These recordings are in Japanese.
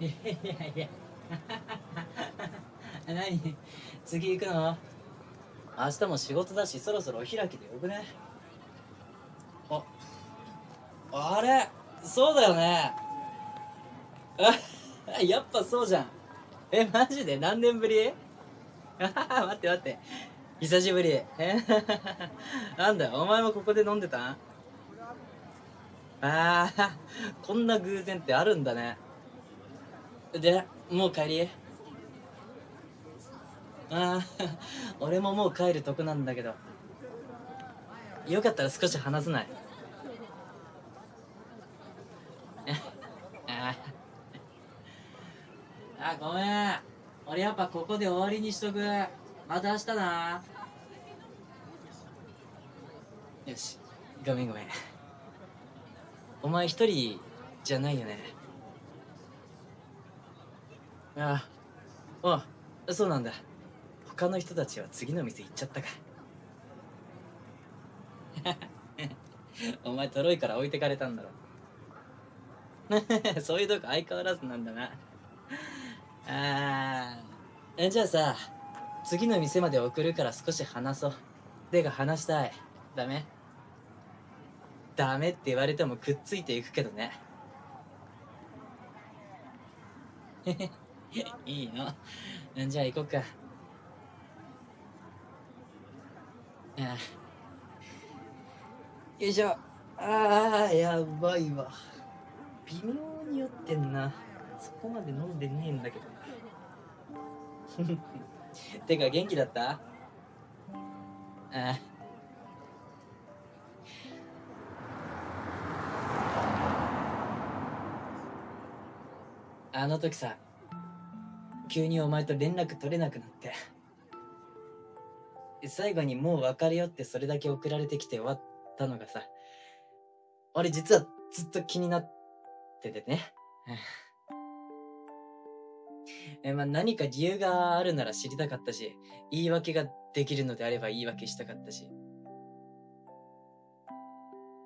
いやいや 何？次行くの？明日も仕事だしそろそろお開きでよくね？ああれ？そうだよね。あ やっぱそうじゃん。えマジで？何年ぶり？待って待って。久しぶり。えなんだよ。お前もここで飲んでたん？ああこんな偶然ってあるんだね。でもう帰り？ああ 俺ももう帰るとこなんだけど。よかったら少し話せない？ああごめん。俺やっぱここで終わりにしとく。また明日な。よし。ごめんごめん。お前一人じゃないよね？ああ。あそうなんだ。他の人たちは次の店行っちゃったか。お前とろいから置いてかれたんだろ。そういうとこ相変わらずなんだな。あじゃあさ次の店まで送るから少し話そう。てか話したい。ダメ？ダメって言われてもくっついていくけどね。いいの？じゃあ行こっか。よいしょ。ああやばいわ。微妙に酔ってんな。そこまで飲んでねえんだけど てか元気だった？ああ。あの時さ急にお前と連絡取れなくなって。最後にもう別れよってそれだけ送られてきて終わったのがさ俺実はずっと気になっててね。えまあ何か理由があるなら知りたかったし言い訳ができるのであれば言い訳したかったし。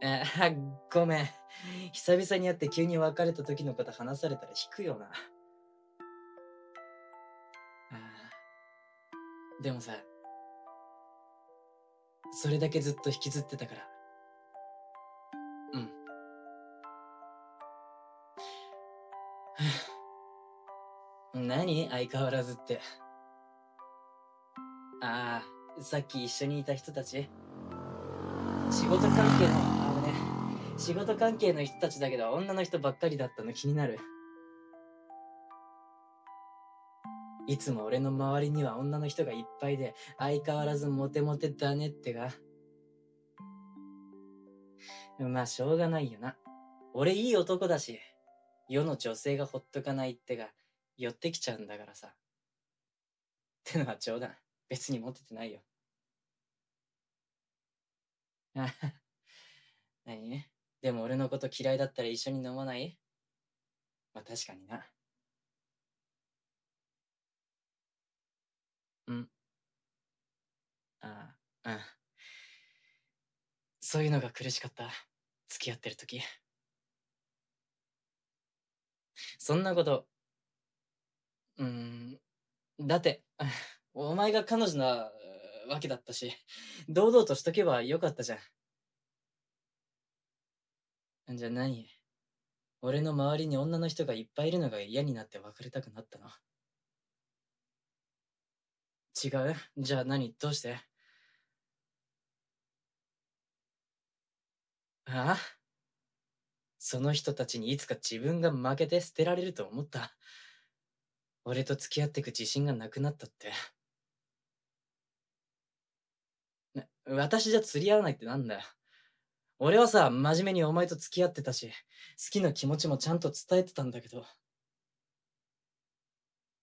あごめん。久々に会って急に別れた時のこと話されたら引くよな。でもさそれだけずっと引きずってたから。うん。何？相変わらずって。ああさっき一緒にいた人たち？仕事関係のあのね仕事関係の人たちだけど女の人ばっかりだったの気になる。いつも俺の周りには女の人がいっぱいで相変わらずモテモテだねってが。まあしょうがないよな。俺いい男だし世の女性がほっとかないってが寄ってきちゃうんだからさ。ってのは冗談。別にモテてないよ。あ何？でも俺のこと嫌いだったら一緒に飲まない？まあ確かにな。うん。ああ、うん。そういうのが苦しかった。付き合ってる時。そんなこと、うん、だって、お前が彼女なわけだったし、堂々としとけばよかったじゃん。じゃあ何？俺の周りに女の人がいっぱいいるのが嫌になって別れたくなったの？違う？じゃあ何？どうして？ああその人たちにいつか自分が負けて捨てられると思った。俺と付き合ってく自信がなくなったって。私じゃ釣り合わないってなんだよ。俺はさ、真面目にお前と付き合ってたし、好きな気持ちもちゃんと伝えてたんだけど、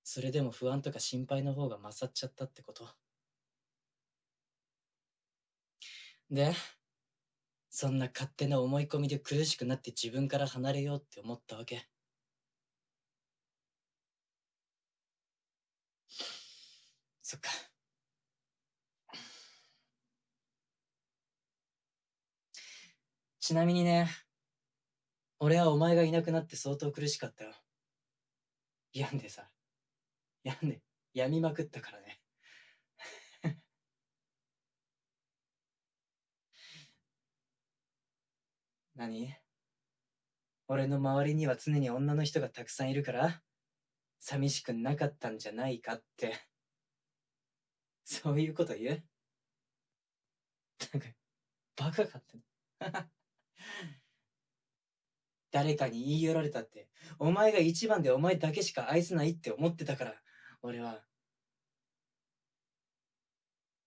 それでも不安とか心配の方が勝っちゃったってことで、そんな勝手な思い込みで苦しくなって自分から離れようって思ったわけ。そっか。ちなみにね、俺はお前がいなくなって相当苦しかったよ。病んでさ、病んで、病みまくったからね。何？俺の周りには常に女の人がたくさんいるから寂しくなかったんじゃないかって。そういうこと言う？なんか、バカかって誰かに言い寄られたって、お前が一番でお前だけしか愛せないって思ってたから、俺は。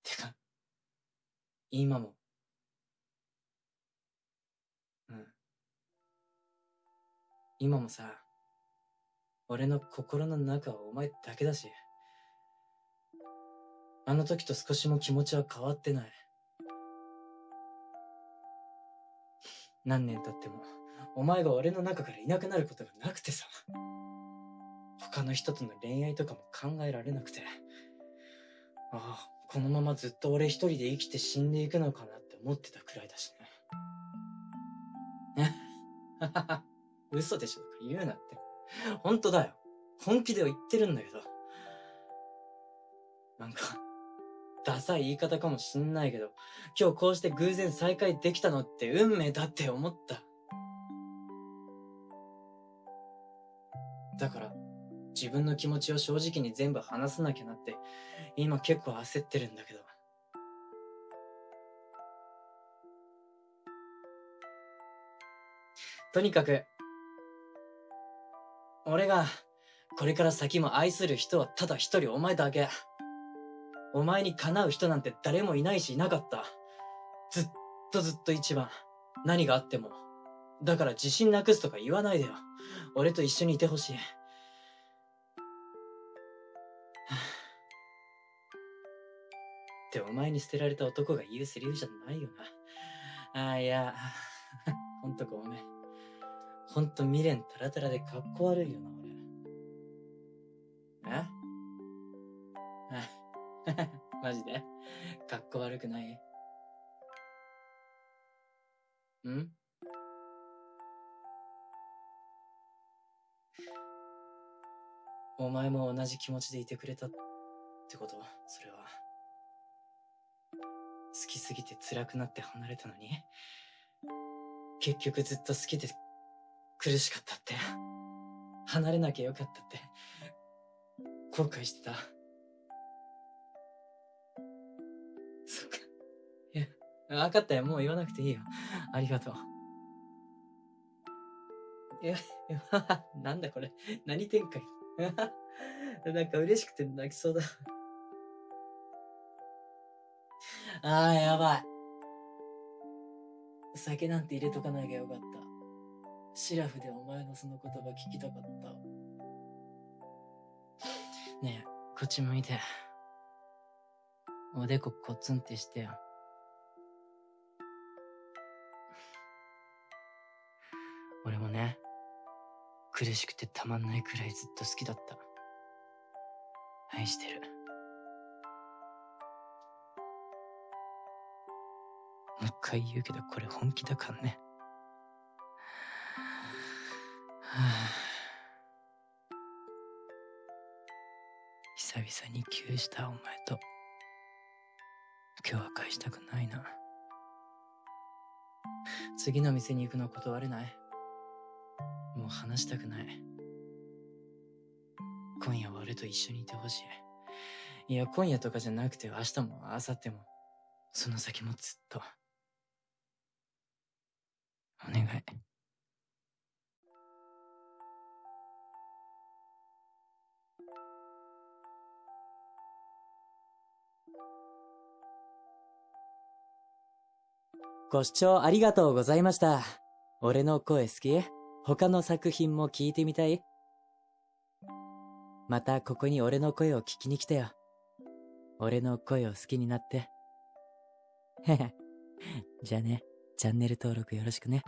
てか、今も。うん。今もさ、俺の心の中はお前だけだし、あの時と少しも気持ちは変わってない。何年経っても、お前が俺の中からいなくなることがなくてさ。他の人との恋愛とかも考えられなくて。ああ、このままずっと俺一人で生きて死んでいくのかなって思ってたくらいだしね。え嘘でしょとか言うなって。本当だよ。本気では言ってるんだけど。なんか、ダサい言い方かもしんないけど、今日こうして偶然再会できたのって運命だって思った。だから、自分の気持ちを正直に全部話さなきゃなって、今結構焦ってるんだけど。とにかく、俺が、これから先も愛する人はただ一人お前だけ。お前にかなう人なんて誰もいないしいなかった。ずっとずっと一番。何があっても。だから自信なくすとか言わないでよ。俺と一緒にいてほしい。ってお前に捨てられた男が言うセリフじゃないよな。ああ、いや、ほんとごめん。ほんと未練タラタラでかっこ悪いよな、俺。え？マジで？かっこ悪くない？ん？お前も同じ気持ちでいてくれたってこと？それは。好きすぎて辛くなって離れたのに、結局ずっと好きで苦しかったって、離れなきゃよかったって、後悔してた。そっか。いや、分かったよ。もう言わなくていいよ。ありがとう。いや、なんだこれ。何展開 なんか嬉しくて泣きそうだ。ああ、やばい。酒なんて入れとかなきゃよかった。シラフでお前のその言葉聞きたかった。ねえ、こっち向いて。おでこコツンってしてよ。俺もね、苦しくてたまんないくらいずっと好きだった。愛してる。もう一回言うけどこれ本気だからね。久々にキューしたお前と今日は返したくないな。次の店に行くの断れないもう話したくない。今夜は俺と一緒にいてほしい。いや、今夜とかじゃなくて明日も明後日も、その先もずっと。お願い。ご視聴ありがとうございました。俺の声好き？他の作品も聞いてみたい？またここに俺の声を聞きに来てよ。俺の声を好きになって。へへ。じゃあね。チャンネル登録よろしくね。